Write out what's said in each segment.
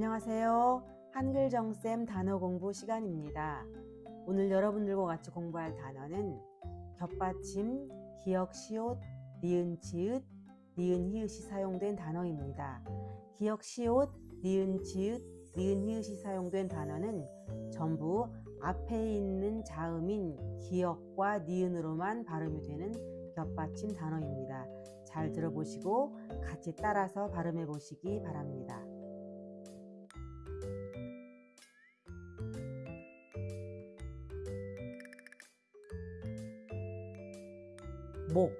안녕하세요. 한글정쌤 단어 공부 시간입니다. 오늘 여러분들과 같이 공부할 단어는 겹받침, 기역, 시옷, 니은, 지읒, 니은, 히읗이 사용된 단어입니다. 기역, 시옷, 니은, 지읒, 니은, 히읗이 사용된 단어는 전부 앞에 있는 자음인 기역과 니은으로만 발음이 되는 겹받침 단어입니다. 잘 들어보시고 같이 따라서 발음해 보시기 바랍니다. 목,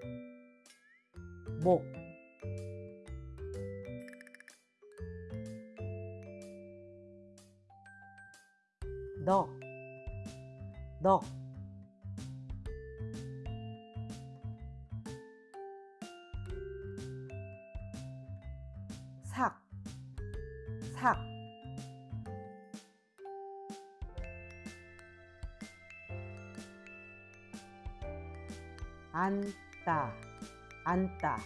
목, 넉, 넉, 삭, 삭, 앉다, 앉다.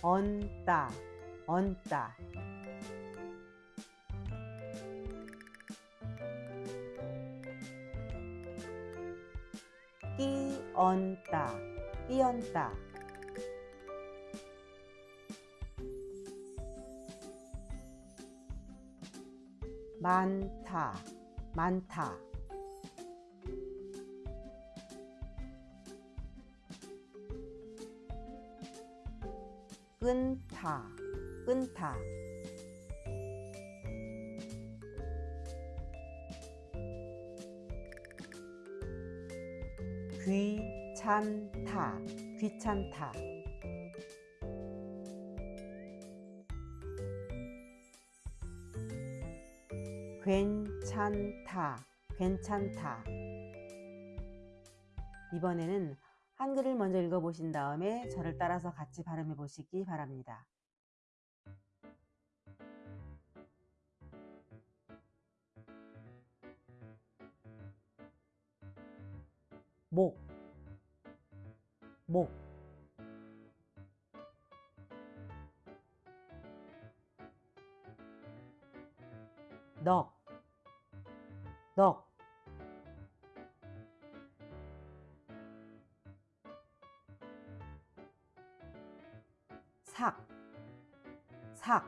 얹다, 얹다. 끼얹다, 끼얹다. 많다, 많다. 끊다, 끊다. 귀찮다, 귀찮다. 괜찮다, 괜찮다. 이번에는 한글을 먼저 읽어보신 다음에 저를 따라서 같이 발음해 보시기 바랍니다. 목, 목. 넉, 넉. 삭, 삭.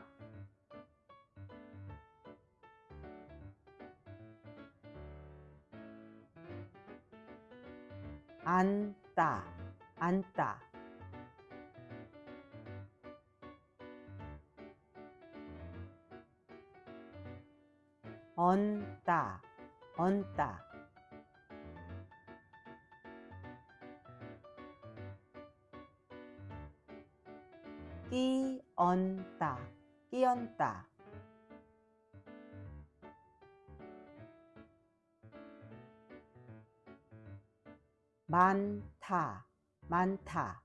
앉다, 앉다. 얹다, 얹다. 끼얹다, 끼얹다. 많다, 많다.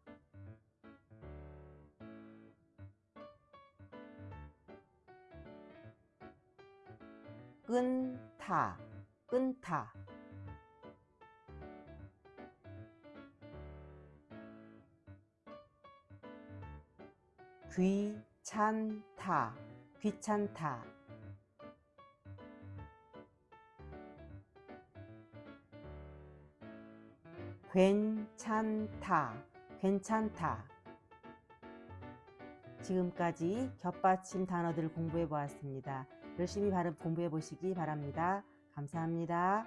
끊다, 끊다. 귀찮다, 귀찮다. 괜찮다, 괜찮다. 지금까지 겹받침 단어들을 공부해 보았습니다. 열심히 발음 공부해 보시기 바랍니다. 감사합니다.